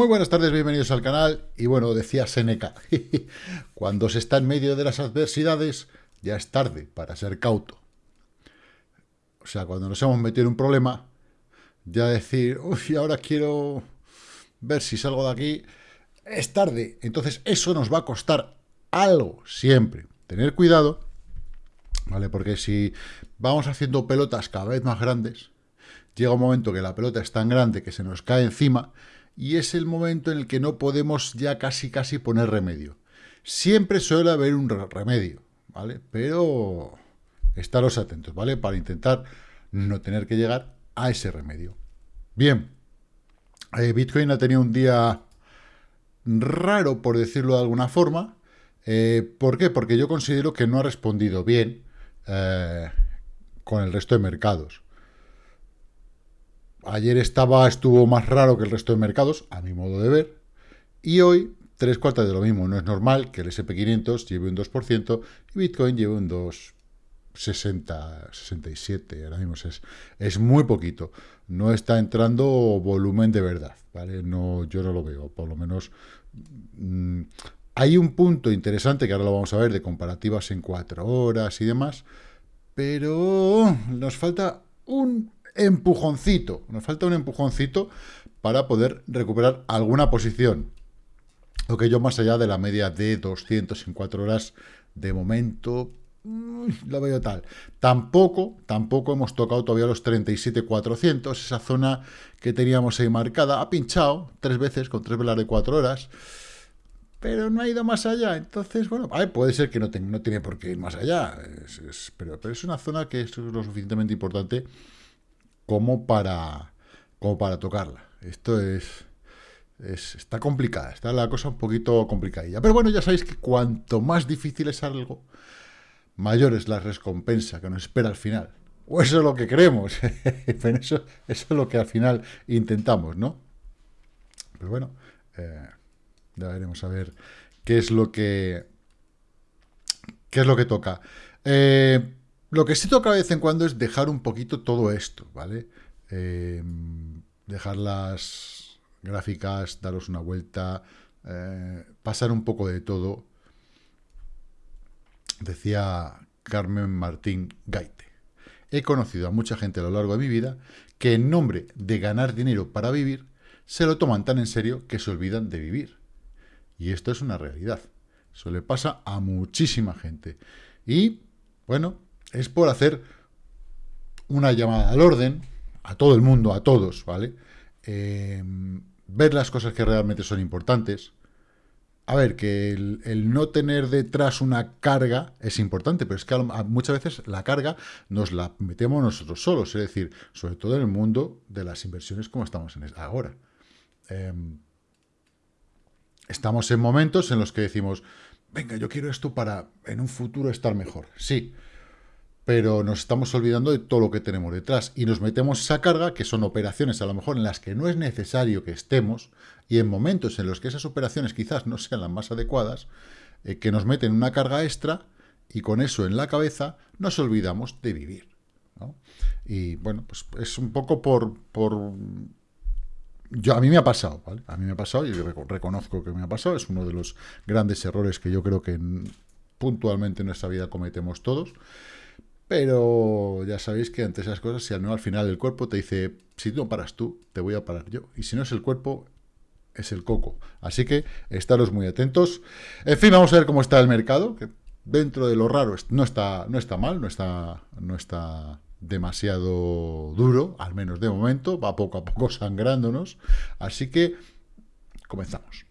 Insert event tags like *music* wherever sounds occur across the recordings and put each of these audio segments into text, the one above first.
Muy buenas tardes, bienvenidos al canal. Y bueno, decía Seneca, *laughs* cuando se está en medio de las adversidades, ya es tarde para ser cauto. O sea, cuando nos hemos metido en un problema, ya decir, uy, ahora quiero ver si salgo de aquí, es tarde. Entonces eso nos va a costar algo, siempre. Tener cuidado, ¿vale? Porque si vamos haciendo pelotas cada vez más grandes, llega un momento que la pelota es tan grande que se nos cae encima y es el momento en el que no podemos ya casi casi poner remedio. Siempre suele haber un remedio, ¿vale? Pero estaros atentos, ¿vale? Para intentar no tener que llegar a ese remedio. Bien, eh, Bitcoin ha tenido un día raro, por decirlo de alguna forma. Eh, ¿Por qué? Porque yo considero que no ha respondido bien eh, con el resto de mercados. Ayer estaba, estuvo más raro que el resto de mercados, a mi modo de ver, y hoy tres cuartas de lo mismo. No es normal que el SP500 lleve un 2% y Bitcoin lleve un 2,60, 67, ahora mismo es, es muy poquito. No está entrando volumen de verdad, ¿vale? No, yo no lo veo, por lo menos... Mm, hay un punto interesante que ahora lo vamos a ver de comparativas en cuatro horas y demás, pero nos falta un empujoncito, nos falta un empujoncito para poder recuperar alguna posición. Lo que yo más allá de la media de 200 en 4 horas, de momento, lo veo tal. Tampoco, tampoco hemos tocado todavía los 37.400, esa zona que teníamos ahí marcada, ha pinchado tres veces con tres velas de 4 horas, pero no ha ido más allá. Entonces, bueno, puede ser que no, no tiene por qué ir más allá, pero, pero es una zona que es lo suficientemente importante como para, como para tocarla. Esto es, está complicada, está la cosa un poquito complicadilla. Pero bueno, ya sabéis que cuanto más difícil es algo, mayor es la recompensa que nos espera al final. O eso es lo que creemos. *laughs* eso, eso es lo que al final intentamos, ¿no? Pero bueno, eh, ya veremos a ver qué es lo que qué es lo que toca. Eh, lo que sí toca de vez en cuando es dejar un poquito todo esto, ¿vale? Eh, dejar las gráficas, daros una vuelta, eh, pasar un poco de todo. Decía Carmen Martín Gaite. He conocido a mucha gente a lo largo de mi vida que en nombre de ganar dinero para vivir, se lo toman tan en serio que se olvidan de vivir. Y esto es una realidad. Eso le pasa a muchísima gente. Y, bueno, es por hacer una llamada al orden, a todo el mundo, a todos, ¿vale? Eh, ver las cosas que realmente son importantes. A ver, que el, no tener detrás una carga es importante, pero es que muchas veces la carga nos la metemos nosotros solos, es decir, sobre todo en el mundo de las inversiones como estamos en ahora. Em, estamos en momentos en los que decimos, venga, yo quiero esto para en un futuro estar mejor. Sí, pero nos estamos olvidando de todo lo que tenemos detrás y nos metemos esa carga, que son operaciones a lo mejor en las que no es necesario que estemos, y en momentos en los que esas operaciones quizás no sean las más adecuadas, eh, que nos meten una carga extra, y con eso en la cabeza nos olvidamos de vivir. Y bueno, pues es un poco por... por yo, a mí me ha pasado, ¿vale? A mí me ha pasado, y reconozco que me ha pasado, es uno de los grandes errores que yo creo que puntualmente en nuestra vida cometemos todos, pero ya sabéis que ante esas cosas, si al, al final el cuerpo te dice, si no paras tú, te voy a parar yo. Y si no es el cuerpo, es el coco. Así que estaros muy atentos. En fin, vamos a ver cómo está el mercado, que dentro de lo raro no está, no está mal, no está, no está demasiado duro, al menos de momento, va poco a poco *laughs* sangrándonos. Así que comenzamos.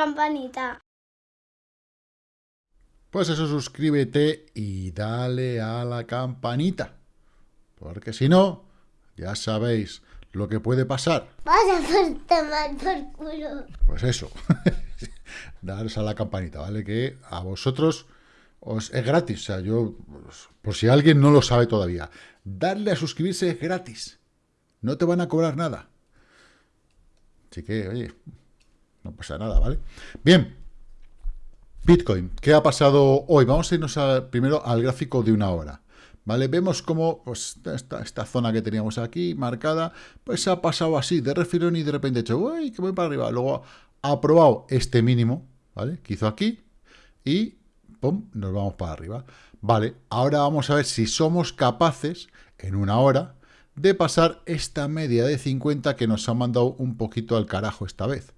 Campanita. Pues eso, suscríbete y dale a la campanita. Porque si no, ya sabéis lo que puede pasar. Vas a por tomar por culo. Pues eso. *laughs* Daros a la campanita, ¿vale? Que a vosotros os es gratis. O sea, yo, por si alguien no lo sabe todavía, darle a suscribirse es gratis. No te van a cobrar nada. Así que, oye, no pasa nada, ¿vale? Bien, Bitcoin, ¿qué ha pasado hoy? Vamos a irnos primero al gráfico de una hora. ¿Vale? Vemos cómo pues, esta, zona que teníamos aquí marcada, pues ha pasado así, de refilón y de repente ha hecho, uy, que voy para arriba. Luego ha probado este mínimo, ¿vale? Que hizo aquí y, ¡pum!, nos vamos para arriba. Vale, ahora vamos a ver si somos capaces, en una hora, de pasar esta media de 50 que nos ha mandado un poquito al carajo esta vez.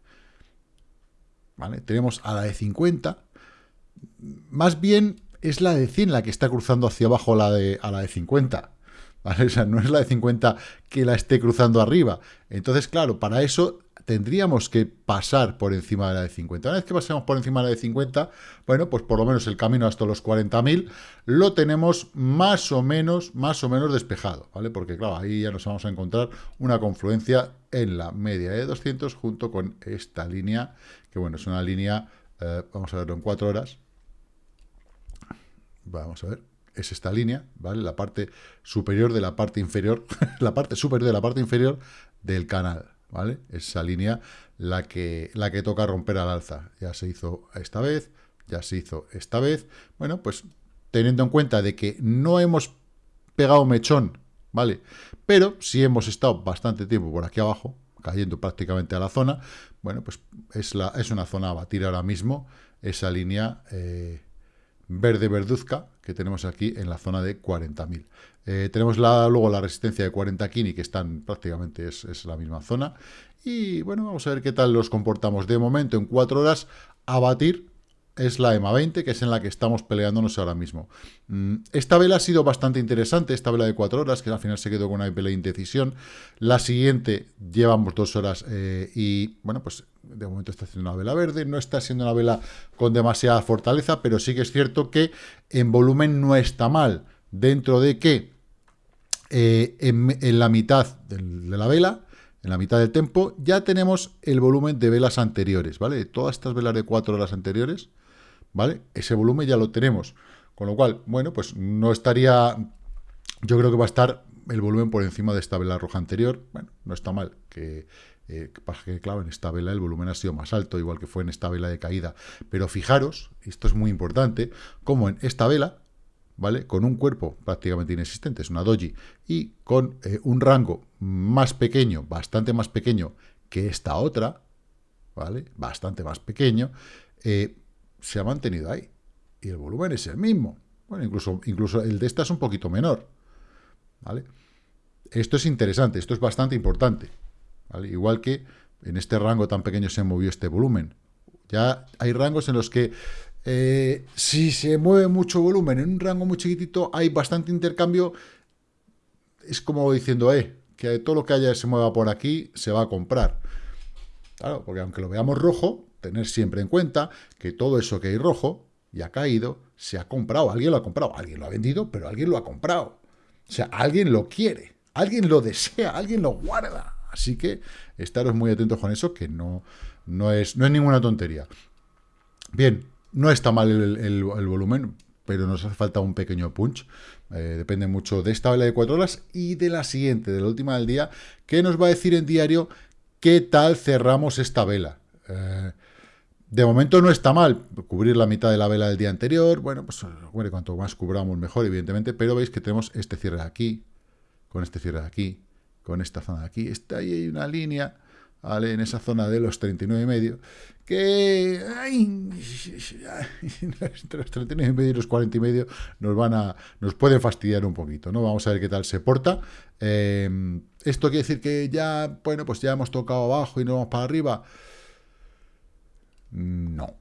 Tenemos a la de 50, más bien es la de 100 la que está cruzando hacia abajo la de, a la de 50. ¿Vale? *laughs* O sea, no es la de 50 que la esté cruzando arriba. Entonces, claro, para eso tendríamos que pasar por encima de la de 50. Una vez que pasemos por encima de la de 50, bueno, pues por lo menos el camino hasta los 40.000 lo tenemos más o menos, más o menos despejado, ¿vale? Porque claro, ahí ya nos vamos a encontrar una confluencia en la media de 200 junto con esta línea, que bueno, es una línea, eh, vamos a verlo en 4 horas, vamos a ver, es esta línea, ¿vale? La parte superior de la parte inferior, *laughs* la parte superior de la parte inferior del canal, ¿vale? Esa línea la que, la que toca romper al alza. Ya se hizo esta vez, ya se hizo esta vez. Bueno, pues teniendo en cuenta de que no hemos pegado mechón, ¿vale? Pero sí hemos estado bastante tiempo por aquí abajo, cayendo prácticamente a la zona. Bueno, pues es, la, es una zona a batir ahora mismo, esa línea... Eh, verde verduzca que tenemos aquí en la zona de 40.000. Eh, tenemos luego la resistencia de 40 Kini, que están prácticamente es, la misma zona. Y bueno, vamos a ver qué tal los comportamos. De momento, en 4 horas, a batir es la EMA 20, que es en la que estamos peleándonos ahora mismo. Mm, esta vela ha sido bastante interesante, esta vela de 4 horas, que al final se quedó con una vela de indecisión. La siguiente llevamos 2 horas eh, y, bueno, pues de momento está haciendo una vela verde, no está siendo una vela con demasiada fortaleza, pero sí que es cierto que en volumen no está mal, dentro de que eh, en, la mitad de la vela, en la mitad del tempo, ya tenemos el volumen de velas anteriores, ¿vale? todas estas velas de 4 horas anteriores, ¿vale? Ese volumen ya lo tenemos. Con lo cual, bueno, pues no estaría... Yo creo que va a estar el volumen por encima de esta vela roja anterior. Bueno, no está mal que... Eh, que claro, en esta vela el volumen ha sido más alto, igual que fue en esta vela de caída. Pero fijaros, esto es muy importante, como en esta vela, ¿vale? Con un cuerpo prácticamente inexistente, es una doji, y con eh, un rango más pequeño, bastante más pequeño que esta otra, ¿vale? Bastante más pequeño, eh, se ha mantenido ahí. Y el volumen es el mismo. Bueno, incluso, incluso el de esta es un poquito menor. ¿Vale? Esto es interesante, esto es bastante importante. Igual que en este rango tan pequeño se movió este volumen. Ya hay rangos en los que eh, si se mueve mucho volumen en un rango muy chiquitito, hay bastante intercambio. Es como diciendo, eh, que todo lo que haya se mueva por aquí se va a comprar. Claro, porque aunque lo veamos rojo, tener siempre en cuenta que todo eso que hay rojo y ha caído, se ha comprado, alguien lo ha comprado, alguien lo ha vendido, pero alguien lo ha comprado. O sea, alguien lo quiere, alguien lo desea, alguien lo guarda. Así que estaros muy atentos con eso, que no, no, es, no es ninguna tontería. Bien, no está mal el, volumen, pero nos hace falta un pequeño punch. Eh, depende mucho de esta vela de 4 horas y de la siguiente, de la última del día, que nos va a decir en diario qué tal cerramos esta vela. Eh, de momento no está mal cubrir la mitad de la vela del día anterior. Bueno, pues cuanto más cubramos mejor, evidentemente. Pero veis que tenemos este cierre de aquí, con este cierre de aquí, con esta zona de aquí. Está ahí hay una línea, ¿vale? En esa zona de los 39,5, que ay, entre *laughs* los 39,5 y los 40,5 nos van a, nos pueden fastidiar un poquito, ¿no? Vamos a ver qué tal se porta. Em, esto quiere decir que ya, bueno, pues ya hemos tocado abajo y no vamos para arriba. No.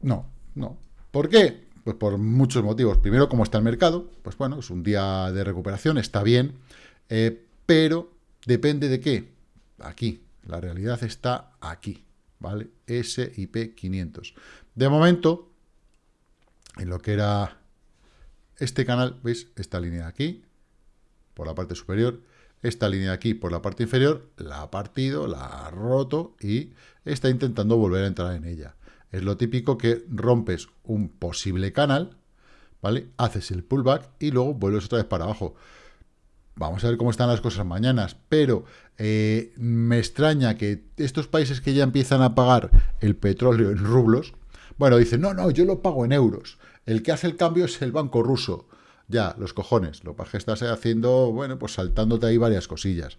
No, no. ¿Por qué? Pues por muchos motivos. Primero, como está el mercado, pues bueno, es un día de recuperación, está bien, eh, pero depende de qué. Aquí, la realidad está aquí, ¿vale? SIP 500. De momento, en lo que era este canal, ¿veis? Esta línea de aquí, por la parte superior, esta línea de aquí por la parte inferior, la ha partido, la ha roto y está intentando volver a entrar en ella. Es lo típico que rompes un posible canal, ¿vale? Haces el pullback y luego vuelves otra vez para abajo. Vamos a ver cómo están las cosas mañanas, pero eh, me extraña que estos países que ya empiezan a pagar el petróleo en rublos, bueno, dicen, no, no, yo lo pago en euros. El que hace el cambio es el banco ruso. Ya, los cojones. Lo que estás haciendo, bueno, pues saltándote ahí varias cosillas.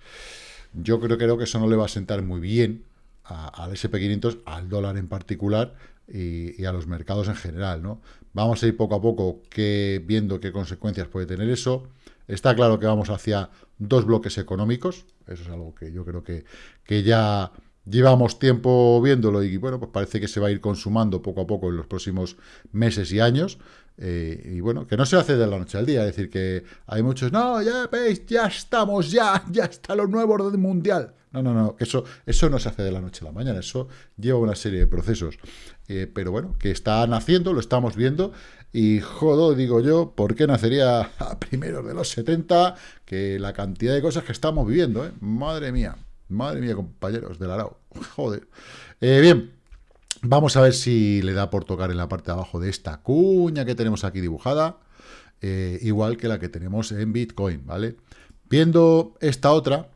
Yo creo, creo que eso no le va a sentar muy bien al SP500, al dólar en particular y, a los mercados en general, ¿no? Vamos a ir poco a poco que, viendo qué consecuencias puede tener eso. Está claro que vamos hacia dos bloques económicos, eso es algo que yo creo que, que ya llevamos tiempo viéndolo y bueno, pues parece que se va a ir consumando poco a poco en los próximos meses y años. Eh, y bueno, que no se hace de la noche al día, es decir, que hay muchos, no, ya veis, ya estamos, ya, ya está lo nuevo orden mundial. No, no, no, eso, eso no se hace de la noche a la mañana, eso lleva una serie de procesos. Eh, pero bueno, que está naciendo, lo estamos viendo, y jodo, digo yo, ¿por qué nacería a primeros de los 70? Que la cantidad de cosas que estamos viviendo, ¿eh? Madre mía, madre mía, compañeros del Arao, joder. Bien, Vamos a ver si le da por tocar en la parte de abajo de esta cuña que tenemos aquí dibujada, eh, igual que la que tenemos en Bitcoin, ¿vale? Viendo esta otra,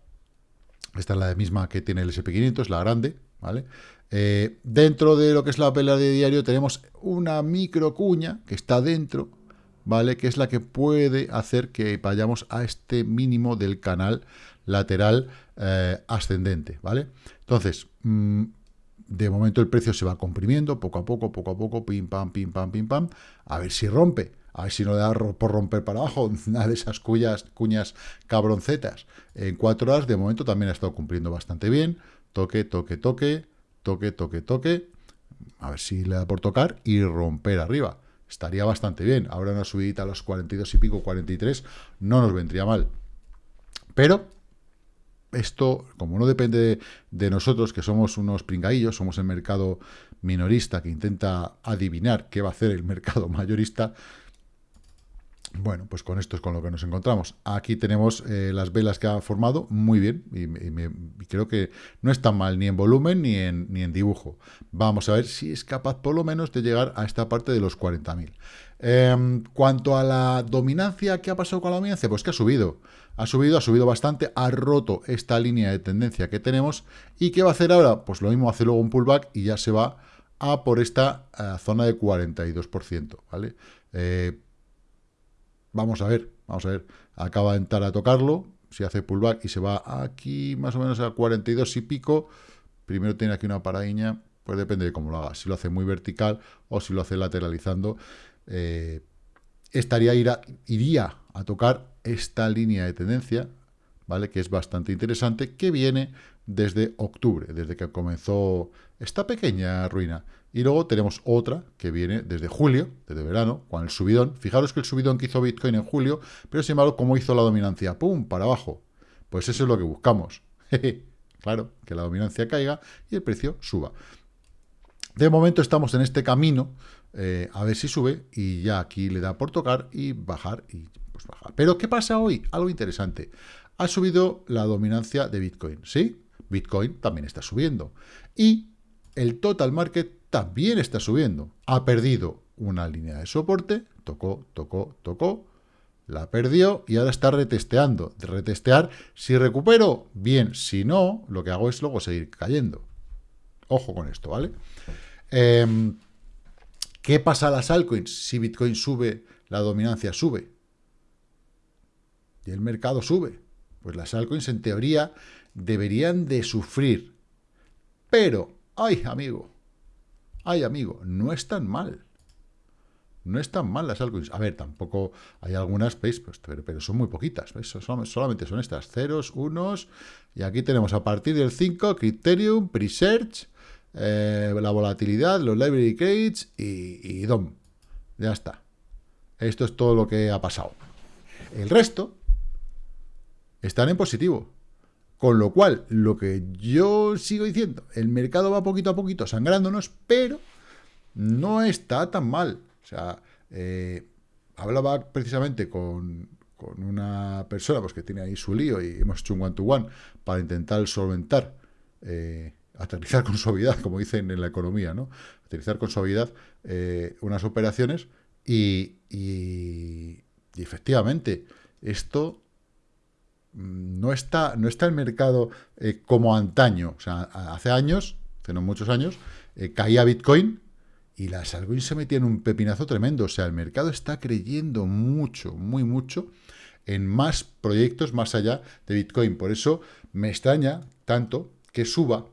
esta es la misma que tiene el SP500, la grande, ¿vale? Eh, dentro de lo que es la pelea de diario tenemos una micro cuña que está dentro, ¿vale? Que es la que puede hacer que vayamos a este mínimo del canal lateral eh, ascendente, ¿vale? Entonces, mmm, de momento el precio se va comprimiendo, poco a poco, poco a poco, pim, pam, pim, pam, pim, pam, a ver si rompe, a ver si no le da por romper para abajo, *laughs* una de esas cuñas, cuñas cabroncetas. En cuatro horas, de momento, también ha estado cumpliendo bastante bien, toque, toque, toque, toque, toque, toque, a ver si le da por tocar y romper arriba. Estaría bastante bien. Ahora una subidita a los 42 y pico, 43, no nos vendría mal. Pero esto, como no depende de, nosotros, que somos unos pringaillos, somos el mercado minorista que intenta adivinar qué va a hacer el mercado *laughs* mayorista, bueno, pues con esto es con lo que nos encontramos. Aquí tenemos eh, las velas que ha formado, muy bien, y, creo que no está mal ni en volumen ni en, ni en dibujo. Vamos a ver si es capaz por lo menos de llegar a esta parte de los 40.000. Eh, cuanto a la dominancia, ¿qué ha pasado con la dominancia? Pues que ha subido. Ha subido, ha subido bastante, ha roto esta línea de tendencia que tenemos. ¿Y qué va a hacer ahora? Pues lo mismo, hace luego un pullback y ya se va a por esta eh, zona de 42%, ¿vale? Eh, vamos a ver, vamos a ver. Acaba de entrar a tocarlo, si hace pullback y se va aquí más o menos a 42 y pico, primero tiene aquí una paradiña, pues depende de cómo lo haga. Si lo hace muy vertical o si lo hace lateralizando, eh, estaría iría a tocar esta línea de tendencia, ¿vale? Que es bastante interesante, que viene desde octubre, desde que comenzó esta pequeña ruina. Y luego tenemos otra que viene desde julio, desde verano, con el subidón. Fijaros que el subidón que hizo Bitcoin en julio, pero sin embargo, ¿cómo hizo la dominancia? ¡Pum! Para abajo. Pues eso es lo que buscamos. *laughs* claro, que la dominancia caiga y el precio suba. De momento estamos en este camino, eh, a ver si sube, y ya aquí le da por tocar y bajar, y pues bajar. Pero, ¿qué pasa hoy? Algo interesante. Ha subido la dominancia de Bitcoin, ¿sí? Bitcoin también está subiendo. Y el total market también está subiendo. Ha perdido una línea de soporte, tocó, tocó, tocó, la perdió y ahora está retesteando. Retestear, si recupero, bien, si no, lo que hago es luego seguir cayendo. Ojo con esto, ¿vale? Em, ¿Qué pasa a las altcoins? Si Bitcoin sube, la dominancia sube. Y el mercado sube. Pues las altcoins, en teoría, deberían de sufrir. Pero, ay, amigo, ay, amigo, no es tan mal. No es tan mal las altcoins. A ver, tampoco hay algunas. Pues, pero, son muy poquitas. Solamente son estas, ceros, unos. Y aquí tenemos a partir del 5, Criterium, Presearch, eh, la volatilidad, los library credits y, y DOM. Ya está. Esto es todo lo que ha pasado. El resto están en positivo. Con lo cual, lo que yo sigo diciendo, el mercado va poquito a poquito sangrándonos, pero no está tan mal. O sea, eh, hablaba precisamente con, una persona pues, que tiene ahí su lío y hemos hecho un one-to-one para intentar solventar eh, aterrizar con suavidad, como dicen en la economía, ¿no? Aterrizar con suavidad eh, unas operaciones Y, efectivamente, esto mm, no está, no está el mercado eh, como antaño. O sea, hace años, hace muchos años, eh, caía Bitcoin y las altcoins se metían un pepinazo tremendo. O sea, el mercado está creyendo mucho, muy mucho en más proyectos más allá de Bitcoin. Por eso me extraña tanto que suba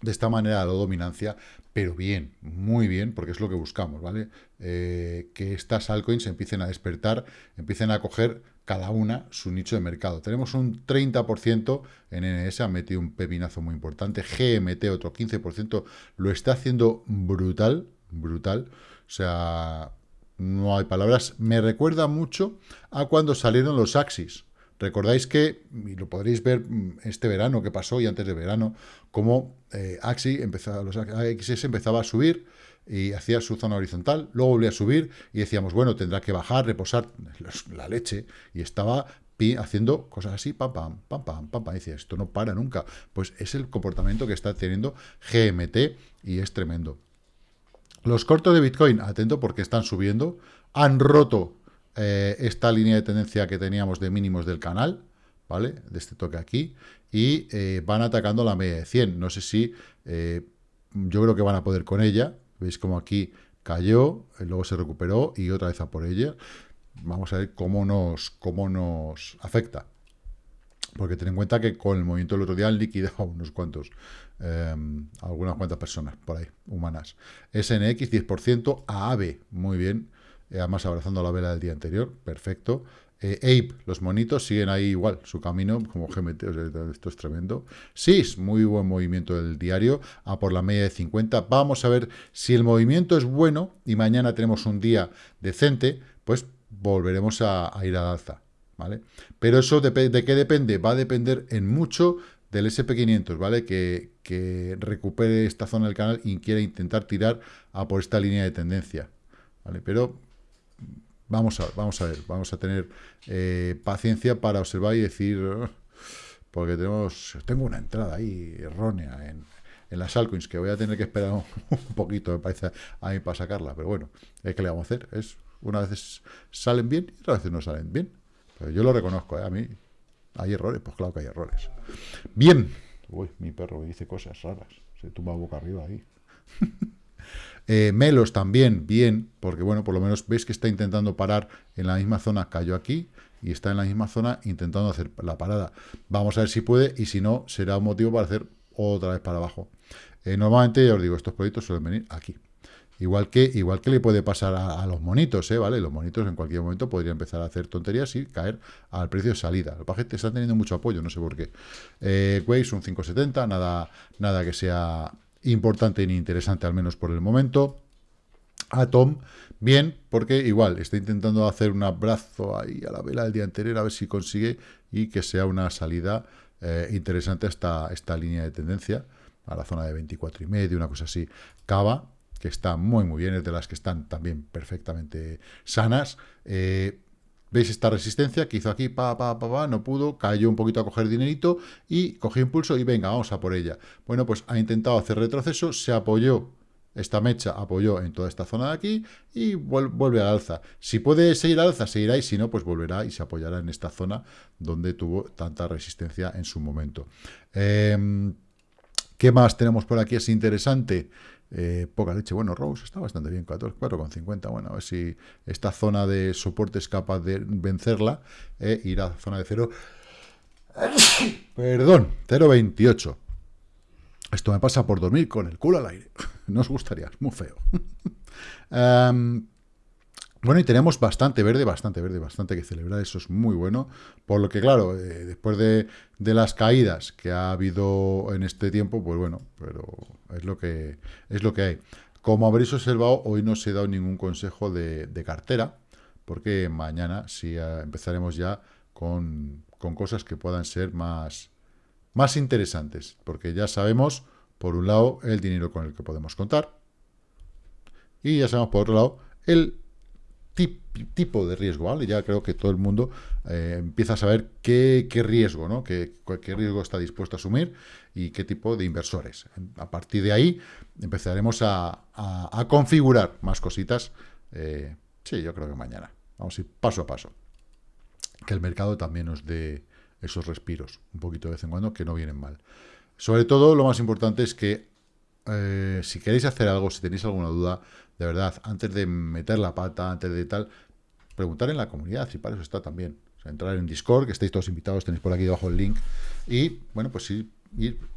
de esta manera la dominancia, pero bien, muy bien, porque es lo que buscamos, ¿vale? Eh, que estas altcoins empiecen a despertar, empiecen a coger cada una su nicho de mercado. Tenemos un 30% en NS, ha metido un pepinazo muy importante, GMT otro 15%, lo está haciendo brutal, brutal, o sea, no hay palabras, me recuerda mucho a cuando salieron los Axis, Recordáis que, y lo podréis ver mm, este verano que pasó y antes de verano, como eh, Axi empezaba, los AXS empezaba a subir y hacía su zona horizontal, luego volvía a subir y decíamos, bueno, tendrá que bajar, reposar la leche, y estaba haciendo cosas así, pam, pam, pam, pam, pam, pam, decía, esto no para nunca. Pues es el comportamiento que está teniendo GMT y es tremendo. Los cortos de Bitcoin, atento porque están subiendo, han roto eh, esta línea de tendencia que teníamos de mínimos del canal, ¿vale? De este toque aquí, y eh, van atacando la media de 100. No sé si, eh, yo creo que van a poder con ella, veis como aquí cayó, luego se recuperó y otra vez a por ella. Vamos a ver cómo nos, cómo nos afecta. Porque ten en cuenta que con el movimiento del otro día han liquidado *laughs* unos cuantos, algunas cuantas personas por ahí, humanas. SNX 10%, AAVE, muy bien, eh, además abrazando la vela del día anterior, perfecto. Eh, Ape, los monitos siguen ahí igual, su camino, como GMT, esto es tremendo. SIS, muy buen movimiento del diario, a por la media de 50. Vamos a ver si el movimiento es bueno y mañana tenemos un día decente, pues volveremos a, ir al alza, ¿vale? Pero eso de, de qué depende? Va a depender en mucho del SP500, ¿vale? Que, que recupere esta zona del canal y quiera intentar tirar a por esta línea de tendencia, ¿vale? Pero Vamos a, vamos a ver, vamos a tener eh, paciencia para observar y decir, porque tenemos, tengo una entrada ahí errónea en, en las altcoins que voy a tener que esperar un, poquito, me parece a mí para sacarla, pero bueno, ¿qué le vamos a hacer? Es Una vez salen bien y otras veces no salen bien. Pero yo lo reconozco, ¿eh? a mí hay errores, pues claro que hay errores. Bien. Uy, mi perro dice cosas raras, se tumba boca arriba ahí. *laughs* Eh, Melos también, bien, porque bueno, por lo menos veis que está intentando parar en la misma zona, cayó aquí, y está en la misma zona intentando hacer la parada. Vamos a ver si puede, y si no, será un motivo para hacer otra vez para abajo. Eh, normalmente, ya os digo, estos proyectos suelen venir aquí. Igual que, igual que le puede pasar a, los monitos, ¿eh? ¿vale? Los monitos en cualquier momento podrían empezar a hacer tonterías y caer al precio de salida. Los paquetes están teniendo mucho apoyo, no sé por qué. Eh, un 570, nada, nada que sea importante ni interesante, al menos por el momento. Atom, bien, porque igual está intentando hacer un abrazo ahí a la vela del día anterior, a ver si consigue y que sea una salida eh, interesante esta, esta línea de tendencia, a la zona de 24 y medio, una cosa así. Cava, que está muy, muy bien, es de las que están también perfectamente sanas. Eh, ¿Veis esta resistencia que hizo aquí? Pa, pa, pa, pa, no pudo, cayó un poquito a coger dinerito y cogió impulso y venga, vamos a por ella. Bueno, pues ha intentado hacer retroceso, se apoyó, esta mecha apoyó en toda esta zona de aquí y vuelve al alza. Si puede seguir al alza, seguirá y si no, pues volverá y se apoyará en esta zona donde tuvo tanta resistencia en su momento. Em, ¿Qué más tenemos por aquí? Es interesante. Eh, poca leche. Bueno, Rose está bastante bien, 4,50. Bueno, a ver si esta zona de soporte es capaz de vencerla. Eh, ir a zona de 0. *coughs* Perdón, 0,28. Esto me pasa por dormir con el culo al aire. *laughs* No os gustaría, es muy feo. *laughs* Em, bueno, y tenemos bastante verde, bastante verde, bastante que celebrar, eso es muy bueno, por lo que, claro, eh, después de, las caídas que ha habido en este tiempo, pues bueno, pero es lo que, es lo que hay. Como habréis observado, hoy no se ha dado ningún consejo de, cartera, porque mañana sí eh, empezaremos ya con, cosas que puedan ser más, más interesantes, porque ya sabemos, por un lado, el dinero con el que podemos contar, y ya sabemos, por otro lado, el tipo de riesgo, ¿vale? Ya creo que todo el mundo eh, empieza a saber qué, riesgo, ¿no? Qué, qué, riesgo está dispuesto a asumir y qué tipo de inversores. A partir de ahí empezaremos a, configurar más cositas Eh, sí, yo creo que mañana. Vamos a ir paso a paso. Que el mercado también nos dé esos respiros, un poquito de vez en cuando, que no vienen mal. Sobre todo, lo más importante es que eh, si queréis hacer algo, si tenéis alguna duda, de verdad, antes de meter la pata, antes de tal, preguntar en la comunidad, si para eso está también. O sea, entrar en Discord, que estáis todos invitados, tenéis por aquí debajo el link, y, bueno, pues ir,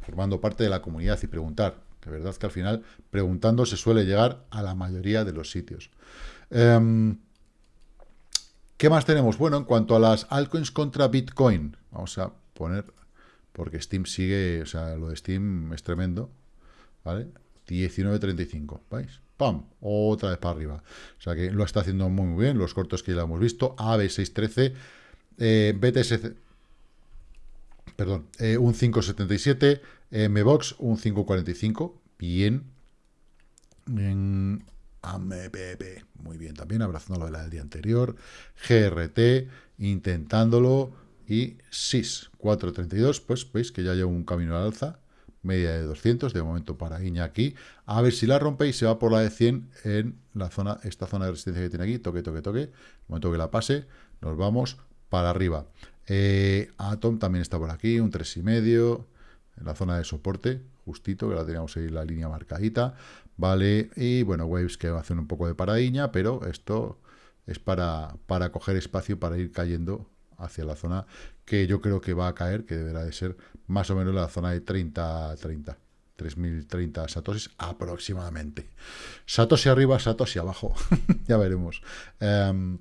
formando parte de la comunidad y preguntar. De verdad que al final, preguntando, se suele llegar a la mayoría de los sitios. Em, ¿Qué más tenemos? Bueno, en cuanto a las altcoins contra Bitcoin, vamos a poner, porque Steam sigue, o sea, lo de Steam es tremendo, ¿vale? 19.35, ¿veis? ¡Pam! Otra vez para arriba. O sea que lo está haciendo muy, bien, los cortos que ya hemos visto, AB613, eh, BTS, perdón, eh, un 5.77, eh, MBOX un 5.45, bien, en AMPP, muy bien también, abrazando lo del día anterior, GRT, intentándolo, y SIS 4.32, pues veis que ya lleva un camino al alza, media de 200, de momento para Iña aquí, a ver si la rompe y se va por la de 100 en la zona, esta zona de resistencia que tiene aquí, toque, toque, toque, momento que la pase, nos vamos para arriba. Eh, Atom también está por aquí, un 3,5, en la zona de soporte, justito, que la teníamos ahí la línea marcadita, vale, y bueno, Waves que hacer un poco de paradiña, pero esto es para, para coger espacio, para ir cayendo hacia la zona que yo creo que va a caer, que deberá de ser más o menos la zona de 30, 30, 3030 satoshis aproximadamente. Satoshi arriba, Satoshi abajo, *laughs* ya veremos. Em,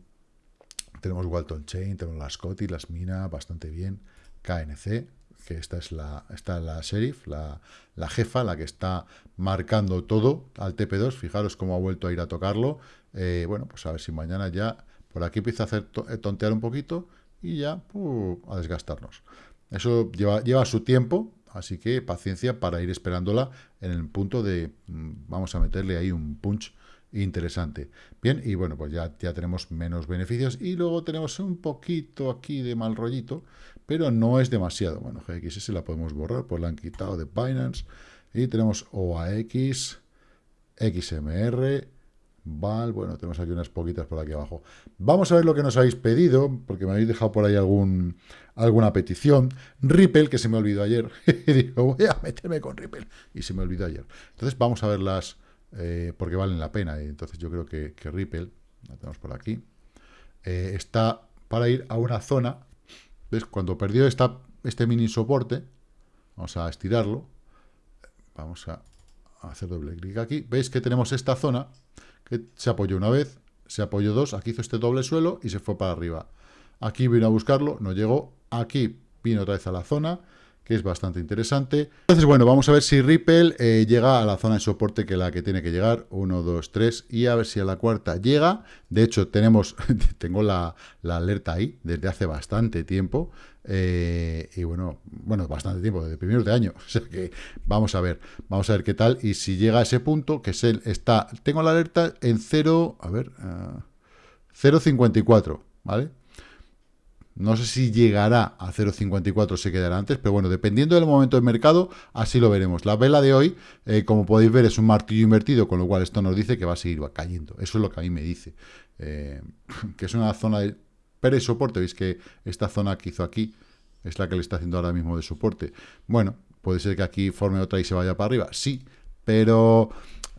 tenemos Walton Chain, tenemos las Scotty, las Mina, bastante bien. KNC, que esta es la, esta la sheriff, la, la, jefa, la que está marcando todo al TP2. Fijaros cómo ha vuelto a ir a tocarlo. Eh, bueno, pues a ver si mañana ya por aquí empieza a hacer eh, tontear un poquito y ya a desgastarnos. Eso lleva, lleva su tiempo, así que paciencia para ir esperándola en el punto de, mm, vamos a meterle ahí un punch interesante. Bien, y bueno, pues ya, ya tenemos menos beneficios y luego tenemos un poquito aquí de mal rollito, pero no es demasiado. Bueno, GXS la podemos borrar, pues la han quitado de Binance y tenemos OAX, XMR, Val, bueno, tenemos aquí unas poquitas por aquí abajo. Vamos a ver lo que nos habéis pedido, porque me habéis dejado por ahí alguna petición. Ripple, que se me olvidó ayer. *laughs* y digo, voy a meterme con Ripple. Y se me olvidó ayer. Entonces vamos a verlas, eh, porque valen la pena. Y entonces yo creo que, Ripple, la tenemos por aquí, eh, está para ir a una zona. ¿Ves? Cuando perdió este mini soporte, vamos a estirarlo. Vamos a hacer doble clic aquí. ¿Veis que tenemos esta zona? Se apoyó una vez, se apoyó dos, aquí hizo este doble suelo y se fue para arriba. Aquí vino a buscarlo, no llegó, aquí vino otra vez a la zona, que es bastante interesante. Entonces, bueno, vamos a ver si Ripple eh, llega a la zona de soporte que la que tiene que llegar, 1, 2, 3, y a ver si a la cuarta llega. De hecho, tenemos, *laughs* tengo la, la alerta ahí desde hace bastante tiempo, eh, y bueno, bueno, bastante tiempo, desde primeros de año. *laughs* O sea que vamos a ver, vamos a ver qué tal. Y si llega a ese punto, que es el, está, tengo la alerta en 0, a ver, 0.54, ah, ¿vale? No sé si llegará a 0.54 se quedará antes, pero bueno, dependiendo del momento del mercado, así lo veremos. La vela de hoy, eh, como podéis ver, es un martillo invertido, con lo cual esto nos dice que va a seguir cayendo. Eso es lo que a mí me dice. Eh, que es una zona de pero soporte, veis que esta zona que hizo aquí es la que le está haciendo ahora mismo de soporte. Bueno, puede ser que aquí forme otra y se vaya para arriba, sí, pero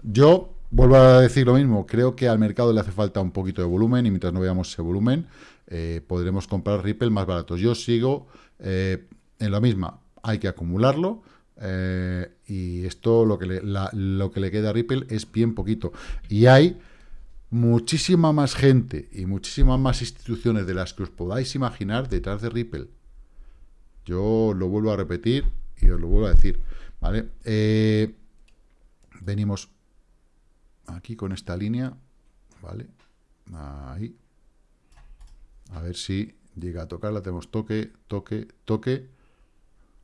yo vuelvo a decir lo mismo, creo que al mercado le hace falta un poquito de volumen y mientras no veamos ese volumen, eh, podremos comprar Ripple más baratos. Yo sigo eh, en la misma, hay que acumularlo, eh, y esto lo que, le, queda a Ripple es bien poquito. Y hay muchísima más gente y muchísimas más instituciones de las que os podáis imaginar detrás de Ripple. Yo lo vuelvo a repetir y os lo vuelvo a decir, venimos aquí con esta línea, ¿vale? Ahí. A ver si llega a tocarla. Tenemos toque, toque, toque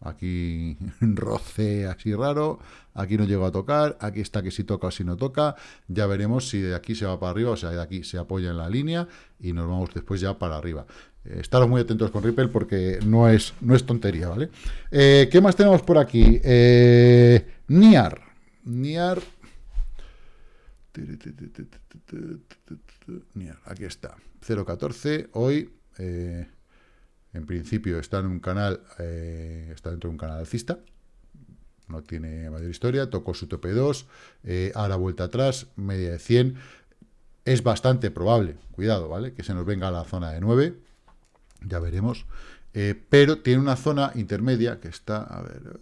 Aquí *laughs* roce así raro, aquí no llego a tocar, aquí está que si toca o si no toca, ya veremos si de aquí se va para arriba, o sea, de aquí se apoya en la línea y nos vamos después ya para arriba. Eh, muy atentos con Ripple porque no es, no es tontería, ¿vale? Eh, ¿Qué más tenemos por aquí? Eh, Niar. Niar Aquí está. 0.14. Hoy, eh, en principio, está en un canal, eh, está dentro de un canal alcista. No tiene mayor historia. Tocó su tope 2. Eh, ahora vuelta atrás, media de 100. Es bastante probable, cuidado, ¿vale? Que se nos venga a la zona de 9. Ya veremos. pero tiene una zona intermedia que está, a ver,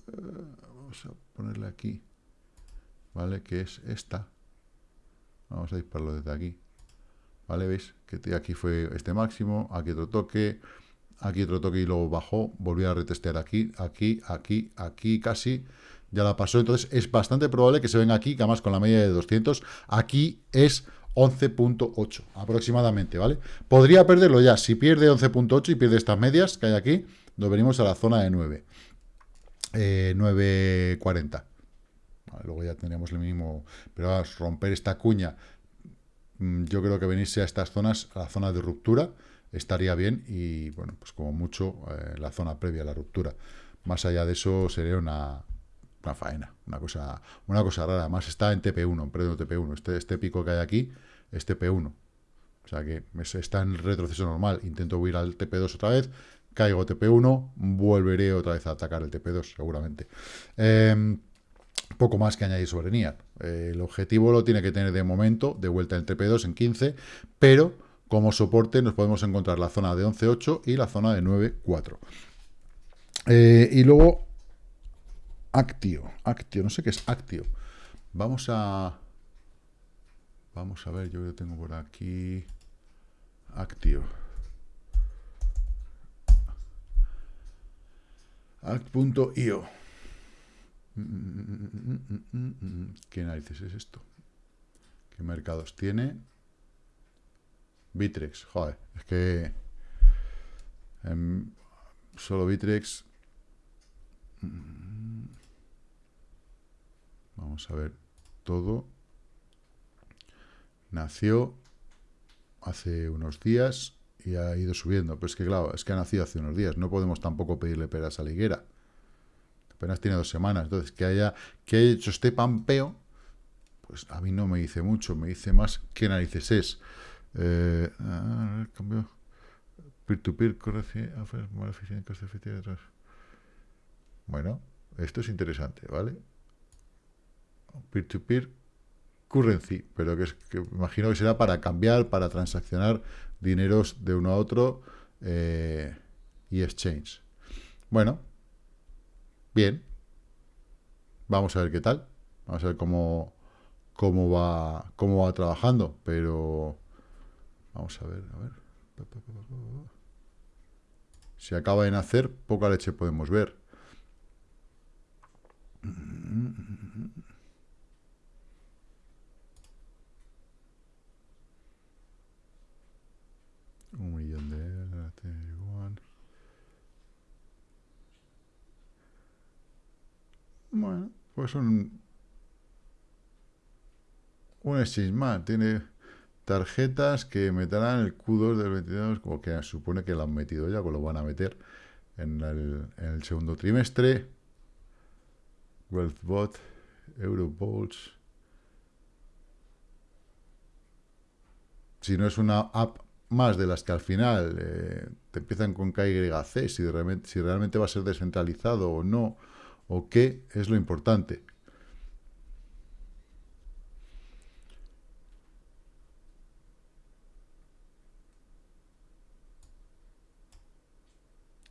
vamos a ponerle aquí, ¿vale? Que es esta Vamos a dispararlo desde aquí. ¿Vale? ¿Veis? Que aquí fue este máximo, aquí otro toque, aquí otro toque y luego bajó, volvió a retestear aquí, aquí, aquí, aquí casi, ya la pasó, entonces es bastante probable que se venga aquí, que además con la media de 200, aquí es 11.8 aproximadamente, ¿vale? Podría perderlo ya, si pierde 11.8 y pierde estas medias que hay aquí, nos venimos a la zona de 9, 9.40. Luego ya tendríamos el mínimo, pero a romper esta cuña, mm, yo creo que venirse a estas zonas, a la zona de ruptura, estaría bien y, bueno, pues como mucho eh, la zona previa a la ruptura. Más allá de eso sería una, una faena, una cosa, una cosa rara. Además está en TP1, en predio TP1. Este, este pico que hay aquí es TP1. O sea que está en retroceso normal. Intento huir al TP2 otra vez, caigo TP1, volveré otra vez a atacar el TP2, seguramente. Eh, poco más que añadir sobre NIAR. Eh, el objetivo lo tiene que tener de momento, de vuelta en TP2 en 15, pero como soporte nos podemos encontrar la zona de 11.8 y la zona de 9.4. Eh, y luego, Actio, Actio, no sé qué es Actio. Vamos a... Vamos a ver, yo lo tengo por aquí... Actio. Act.io. ¿Qué narices es esto? ¿Qué mercados tiene? Bitrex, joder, es que em, solo Bitrex vamos a ver todo nació hace unos días y ha ido subiendo, pero es que claro, es que ha nacido hace unos días, no podemos tampoco pedirle peras a la higuera apenas tiene dos semanas. Entonces, que haya, que haya hecho este pampeo, pues a mí no me dice mucho, me dice más qué narices es. Eh, ah, cambio. Peer-to-peer, efectivo Bueno, esto es interesante, ¿vale? Peer-to-peer currency, pero que, es, que imagino que será para cambiar, para transaccionar dineros de uno a otro eh, y exchange. Bueno, Bien. Vamos a ver qué tal. Vamos a ver cómo, cómo va cómo va trabajando, pero vamos a ver, a ver. Si acaba de nacer, poca leche podemos ver. Un millón de Bueno, pues un, un exchange Tiene tarjetas que meterán el Q2 del 22, como que supone que lo han metido ya, pues lo van a meter en el, en el segundo trimestre. WealthBot, Eurobolts. Si no es una app más de las que al final eh, te empiezan con KYC, si, realmente, si realmente va a ser descentralizado o no, o qué es lo importante.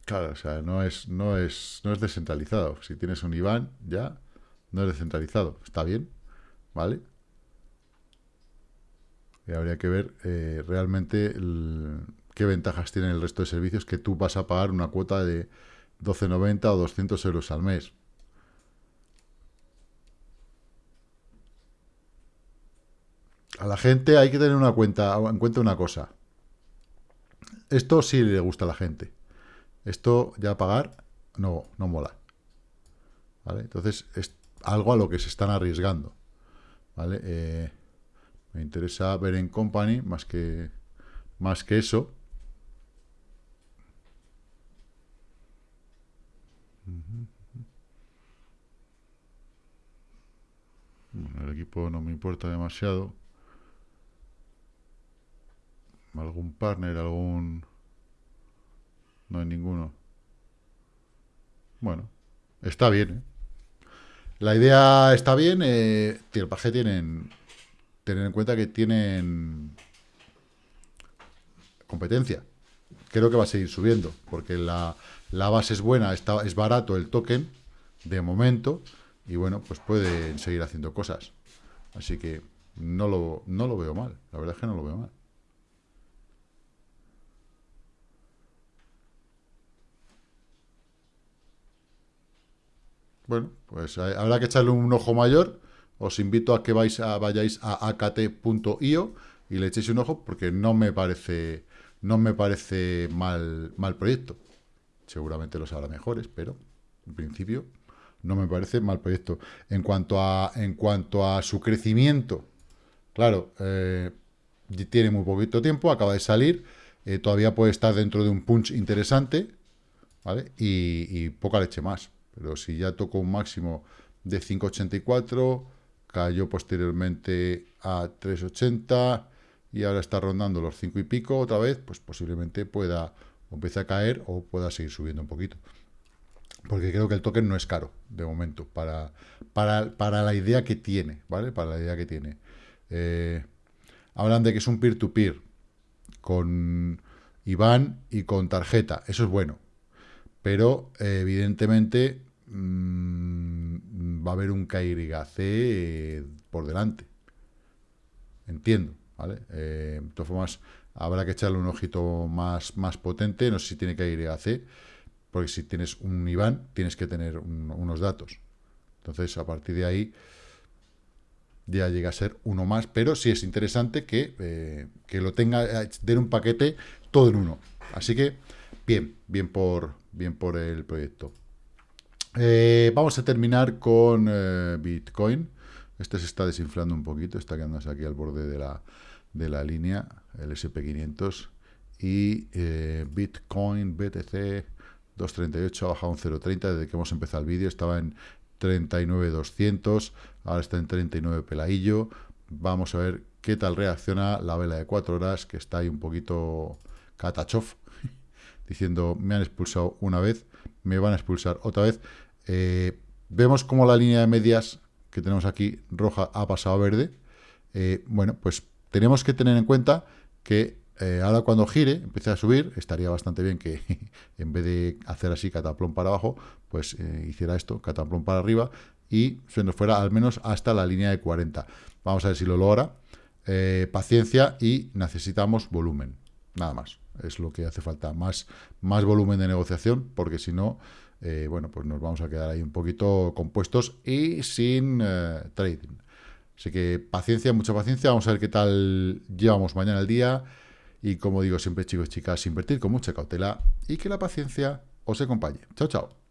Claro, o sea, no es, no es, no es descentralizado. Si tienes un IBAN, ya no es descentralizado. Está bien, ¿vale? Y habría que ver eh, realmente qué ventajas tiene el resto de servicios que tú vas a pagar una cuota de 12,90 o 200 euros al mes. A la gente hay que tener una cuenta, en cuenta una cosa. Esto sí le gusta a la gente. Esto ya pagar no, no mola. ¿Vale? Entonces es algo a lo que se están arriesgando. ¿Vale? Eh, me interesa ver en company más que, más que eso. el equipo no me importa demasiado. ¿Algún partner? ¿Algún...? No hay ninguno. Bueno, está bien, ¿eh? La idea está bien. Eh, el paje tienen... Tener en cuenta que tienen competencia. Creo que va a seguir subiendo, porque la, la base es buena, está, es barato el token, de momento, y bueno, pues pueden seguir haciendo cosas. Así que no lo, no lo veo mal, la verdad es que no lo veo mal. Bueno, pues habrá que echarle un ojo mayor. Os invito a que vais a, vayáis a akt.io y le echéis un ojo porque no me parece no me parece mal, mal proyecto. Seguramente los habrá mejores, pero en principio no me parece mal proyecto. En cuanto a, en cuanto a su crecimiento, claro, eh, tiene muy poquito tiempo, acaba de salir, eh, todavía puede estar dentro de un punch interesante, ¿vale? Y, y, poca leche más. Pero si ya tocó un máximo de 5.84, cayó posteriormente a 3.80 y ahora está rondando los 5 y pico otra vez, pues posiblemente pueda o empiece a caer o pueda seguir subiendo un poquito. Porque creo que el token no es caro, de momento, para, para, la idea que tiene, ¿vale? Para la idea que tiene. Eh, hablan de que es un peer-to-peer con IBAN y con tarjeta. Eso es bueno. Pero, eh, evidentemente, mm, va a haber un KYC eh, por delante. Entiendo. ¿vale? Eh, de todas formas, habrá que echarle un ojito más, más potente, no sé si tiene que ir a C, porque si tienes un IBAN, tienes que tener unos datos. Entonces, a partir de ahí, ya llega a ser uno más, pero sí es interesante que, eh, que lo tenga, den un paquete todo en uno. Así que, bien, bien por, bien por el proyecto. Vamos a terminar con Bitcoin. Este se está desinflando un poquito, está quedándose aquí al borde de la, de la línea, el SP500. Y eh, Bitcoin, BTC, 238 ha bajado un 0.30 desde que hemos empezado el vídeo. Estaba en 39.200, ahora está en 39 peladillo. Vamos a ver qué tal reacciona la vela de 4 horas, que está ahí un poquito catachof, *laughs* diciendo me han expulsado una vez, me van a expulsar otra vez. Eh, vemos como la línea de medias que tenemos aquí roja ha pasado a verde, eh, bueno, pues tenemos que tener en cuenta que eh, ahora cuando gire, empiece a subir, estaría bastante bien que *laughs* en vez de hacer así cataplón para abajo, pues hiciera esto, cataplón para arriba, y se nos fuera al menos hasta la línea de 40. Vamos a ver si lo logra. paciencia y necesitamos volumen, nada más. Es lo que hace falta, más, más volumen de negociación, porque si no, eh, bueno, pues nos vamos a quedar ahí un poquito compuestos y sin eh, trading. Así que paciencia, mucha paciencia. Vamos a ver qué tal llevamos mañana el día. Y como digo siempre, chicos y chicas, invertir con mucha cautela y que la paciencia os acompañe. Chao, chao.